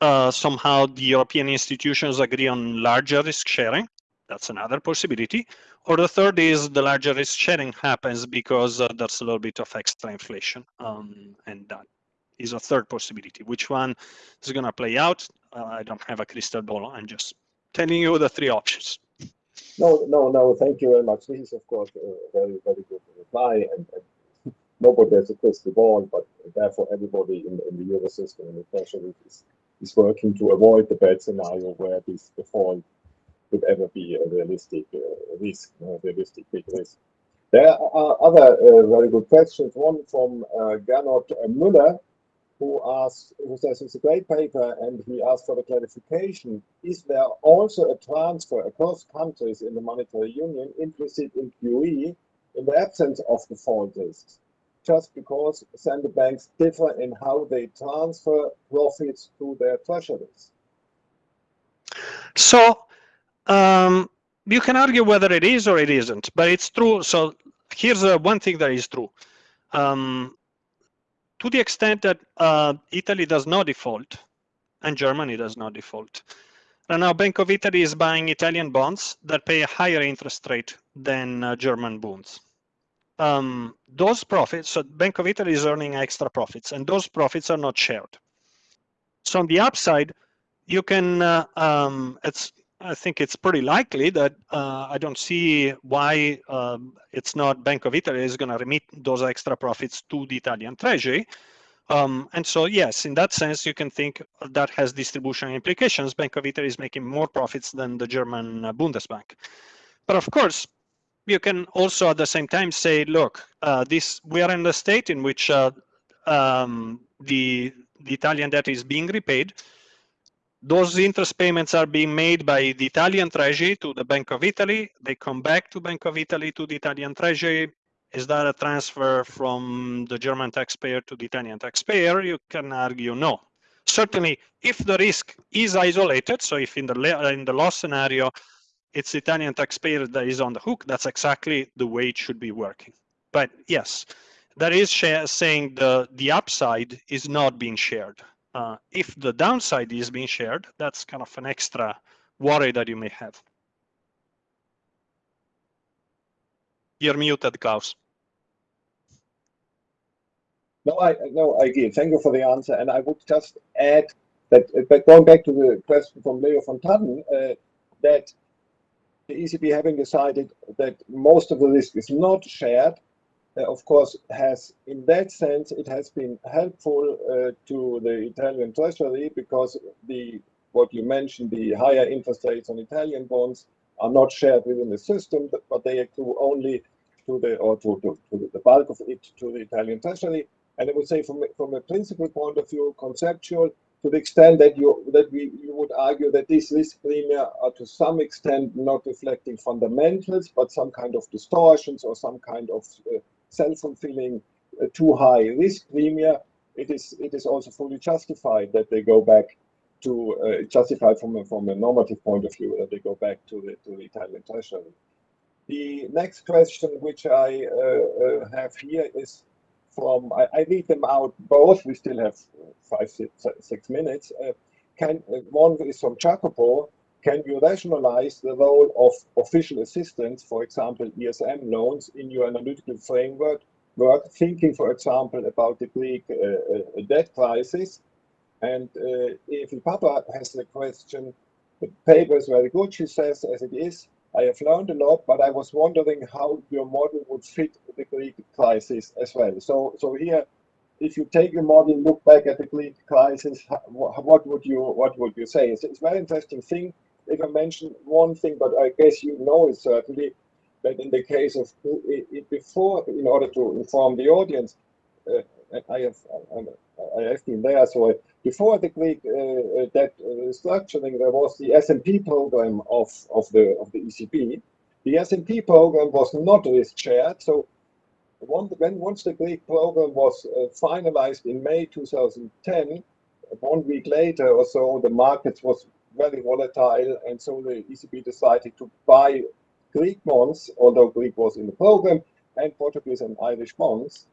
uh, somehow the European institutions agree on larger risk sharing. That's another possibility. Or the third is the larger risk sharing happens because uh, there's a little bit of extra inflation. Um, and that is a third possibility. Which one is going to play out? Uh, I don't have a crystal ball. I'm just telling you the three options. No, no, no, thank you very much. This is, of course, a very, very good reply. And, and nobody has a crystal ball, but therefore everybody in, in the euro system and especially is, is working to avoid the bad scenario where this default could ever be a realistic uh, risk, a realistic big risk. There are other uh, very good questions. One from uh, Gernot Müller, who asks, who says it's a great paper, and he asked for the clarification. Is there also a transfer across countries in the monetary union implicit in QE in the absence of default risks? Just because central banks differ in how they transfer profits to their treasuries. So um, you can argue whether it is or it isn't, but it's true. So here's uh, one thing that is true. Um, to the extent that uh, Italy does not default and Germany does not default. And now Bank of Italy is buying Italian bonds that pay a higher interest rate than uh, German bonds. Um, those profits, so Bank of Italy is earning extra profits and those profits are not shared. So on the upside, you can, uh, um, it's I think it's pretty likely that uh, I don't see why um, it's not Bank of Italy is going to remit those extra profits to the Italian Treasury. Um, and so, yes, in that sense, you can think that has distribution implications. Bank of Italy is making more profits than the German Bundesbank. But of course, you can also at the same time say, look, uh, this we are in a state in which uh, um, the, the Italian debt is being repaid those interest payments are being made by the Italian Treasury to the Bank of Italy. They come back to Bank of Italy to the Italian Treasury. Is that a transfer from the German taxpayer to the Italian taxpayer? You can argue no. Certainly, if the risk is isolated, so if in the in the loss scenario, it's the Italian taxpayer that is on the hook, that's exactly the way it should be working. But yes, that is saying the the upside is not being shared. Uh, if the downside is being shared, that's kind of an extra worry that you may have. You're muted, Klaus. No, I no, I agree. Thank you for the answer. And I would just add that, but going back to the question from Leo von Thadden, uh, that the ECB having decided that most of the risk is not shared, uh, of course, has in that sense, it has been helpful uh, to the Italian treasury because the what you mentioned, the higher interest rates on Italian bonds are not shared within the system, but they accrue only to the or to, to, to the bulk of it to the Italian treasury. And I would say from from a principal point of view, conceptual, to the extent that you that we you would argue that these risk premia are to some extent not reflecting fundamentals, but some kind of distortions or some kind of uh, self-fulfilling uh, too high risk premium, it is it is also fully justified that they go back to uh, justified from a, from a normative point of view that they go back to the to the Italian treasury. The next question which I uh, uh, have here is from I, I, read them out both. We still have five six, six minutes. Uh, can uh, one is from Jacopo can you rationalize the role of official assistance, for example, ESM loans, in your analytical framework, work, thinking, for example, about the Greek uh, uh, debt crisis? And uh, if Papa has the question, the paper is very good, she says, as it is, I have learned a lot, but I was wondering how your model would fit the Greek crisis as well. So, so here, if you take a model, look back at the Greek crisis, what would you what would you say? It's, it's a very interesting thing. If I mention one thing, but I guess you know it certainly, that in the case of before, in order to inform the audience, uh, I have I have been there. So before the Greek uh, debt uh, structuring, there was the SMP program of of the of the ECB. The SMP program was not risk shared, so one, when once the Greek program was uh, finalized in May 2010, one week later or so, the markets was very volatile, and so the ECB decided to buy Greek bonds, although Greek was in the program, and Portuguese and Irish bonds.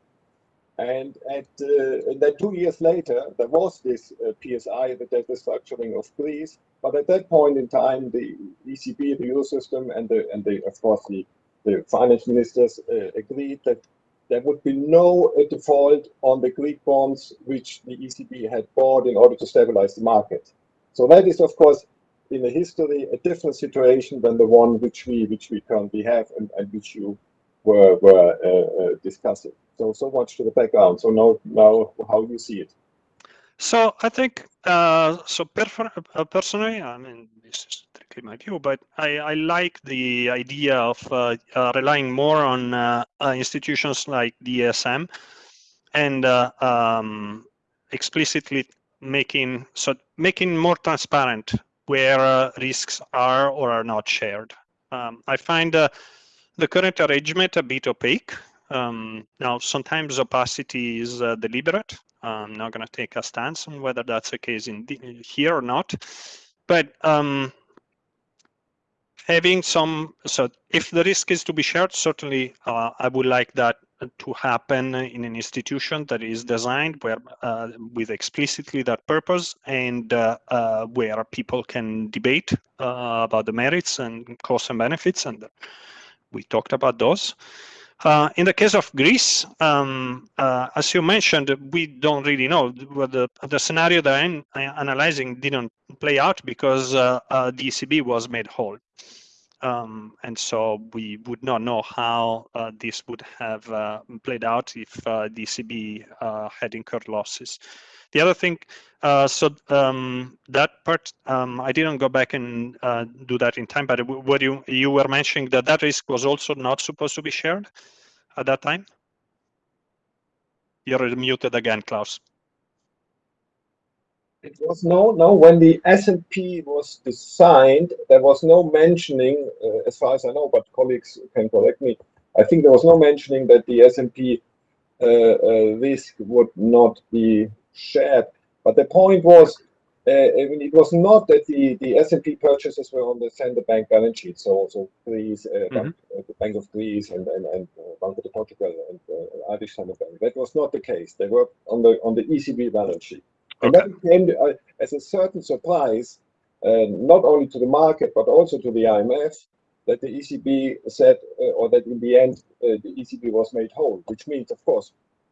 And, at, uh, and then two years later, there was this uh, PSI, the debt restructuring of Greece. But at that point in time, the ECB, the Eurosystem, and the and the of course the the finance ministers uh, agreed that there would be no uh, default on the Greek bonds which the ECB had bought in order to stabilize the market. So that is, of course, in the history, a different situation than the one which we which we currently have and, and which you were were uh, uh, discussing. So so much to the background. So now now how you see it. So I think uh, so. Uh, personally, I mean, this is strictly my view, but I, I like the idea of uh, uh, relying more on institutions like the ESM and um, explicitly making so making more transparent where risks are or are not shared. Um, I find the current arrangement a bit opaque. Um, now, sometimes opacity is deliberate I'm not going to take a stance on whether that's the case in the, here or not. But um, having some, so if the risk is to be shared, certainly uh, I would like that to happen in an institution that is designed where uh, with explicitly that purpose and uh, uh where people can debate uh, about the merits and costs and benefits and we talked about those. Uh, in the case of Greece, um, uh, as you mentioned, we don't really know. The, the scenario that I'm analyzing didn't play out because the ECB was made whole. Um, and so we would not know how uh, this would have uh, played out if the ECB had incurred losses. The other thing, uh, so um, that part, um, I didn't go back and uh, do that in time, but what you you were mentioning that that risk was also not supposed to be shared at that time. You're muted again, Klaus. It was no, no. When the SMP was designed, there was no mentioning, uh, as far as I know, but colleagues can correct me. I think there was no mentioning that the SMP uh, uh, risk would not be shared. But the point was, uh, I mean, it was not that the, the SMP purchases were on the central bank balance sheet. So, so Greece, uh, mm -hmm. the Bank of Greece and, and, and uh, Banco de Portugal and uh, Irish Central Bank. That was not the case. They were on the on the ECB balance sheet. Okay. And that came uh, as a certain surprise, uh, not only to the market, but also to the IMF, that the ECB said, or that in the end, the ECB was made whole, which means, of course,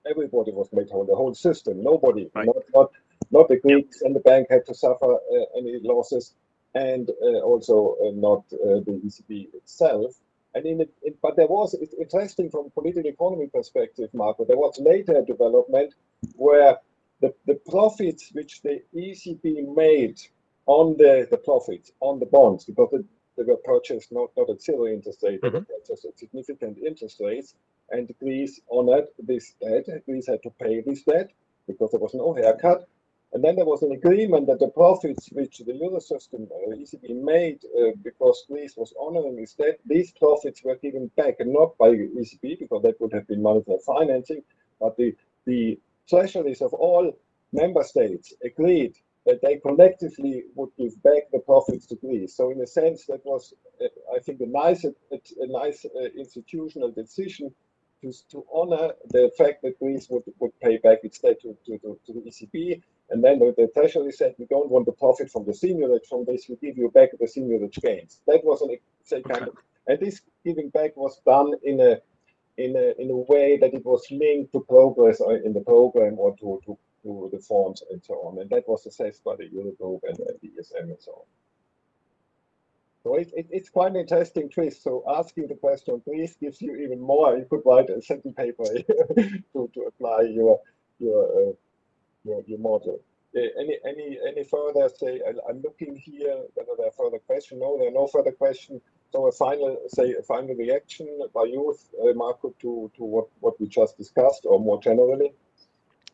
everybody was made whole, the whole system. Nobody, right. not, not, not the Greeks and the bank had to suffer uh, any losses, and uh, also uh, not uh, the ECB itself. And in, it, but there was it's interesting from political economy perspective, Marco. There was later a development where the, the profits which the ECB made on the, the profits on the bonds, because the, they were purchased not, not at zero interest rate, mm -hmm. were mm-hmm. at significant interest rates, and Greece honored this debt. Greece had to pay this debt because there was no haircut. And then there was an agreement that the profits which the Eurosystem uh, ECB made uh, because Greece was honoring this debt, these profits were given back and not by ECB because that would have been monetary financing, but the, the treasuries of all member states agreed that they collectively would give back the profits to Greece. So in a sense, that was, uh, I think, a nice, a, a nice uh, institutional decision to, to honor the fact that Greece would, would pay back its debt to, to, to, the ECB. And then the, the, Treasury said, we don't want the profit from the seigniorage from this, we give you back the seigniorage gains. That was an say kind of, and this giving back was done in a in a in a way that it was linked to progress in the program or to to, to the forms and so on. And that was assessed by the Eurogroup and, the ESM and so on. So it, it, it's quite an interesting twist. So asking the question, please, gives you even more. You could write a second paper to, to apply your your uh, your, your model. Uh, any any any further say? I, I'm looking here whether there are further questions. No, there are no further questions. So a final say a final reaction by you, uh, Marco, to to what what we just discussed, or more generally.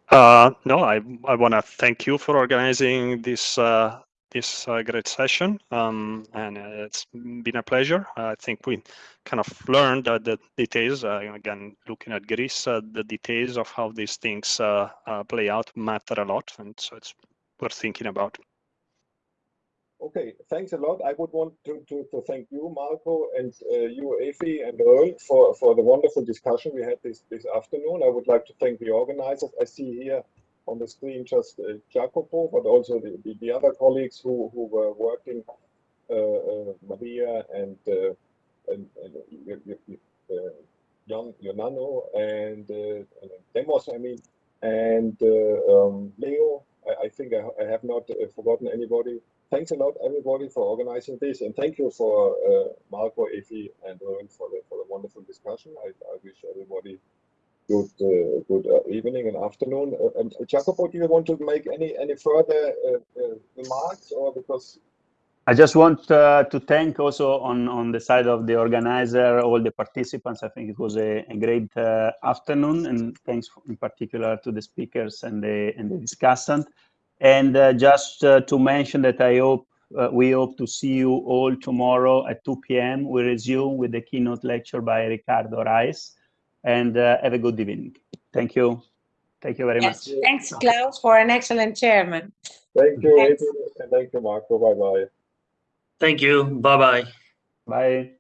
Uh, no, I, I want to thank you for organizing this uh, this uh, great session, um, and uh, it's been a pleasure. I think we kind of learned the details. Uh, again, looking at Greece, uh, the details of how these things play out matter a lot, and so it's worth thinking about. Okay, thanks a lot. I would want to, to, to thank you, Marco, and uh, you, Efi, and Earl for, for the wonderful discussion we had this, this afternoon. I would like to thank the organizers. I see here on the screen just uh, Jacopo, but also the, the, the other colleagues who, who were working, uh, uh, Maria and, uh, and, and uh, Jan, Jonano and, uh, and Demos, I mean, and um, Leo. I, I think I, I have not forgotten anybody thanks a lot everybody for organizing this and thank you for uh, Marco, Efi and Rowan for the for the wonderful discussion. I, I wish everybody good uh, good uh, evening and afternoon. Uh, and Jacopo, do you want to make any any further uh, uh, remarks or because I just want uh, to thank also on, on the side of the organizer, all the participants. I think it was a, a great uh, afternoon and thanks in particular to the speakers and the, and the discussant. And uh, just uh, to mention that I hope, uh, we hope to see you all tomorrow at 2 p.m. We resume with the keynote lecture by Ricardo Reis and uh, have a good evening. Thank you. Thank you very Yes, much. thanks, Klaus, for an excellent chairman. thank you, Thanks. Efi, and thank you, Marco. Bye bye. Thank you. Bye bye. Bye.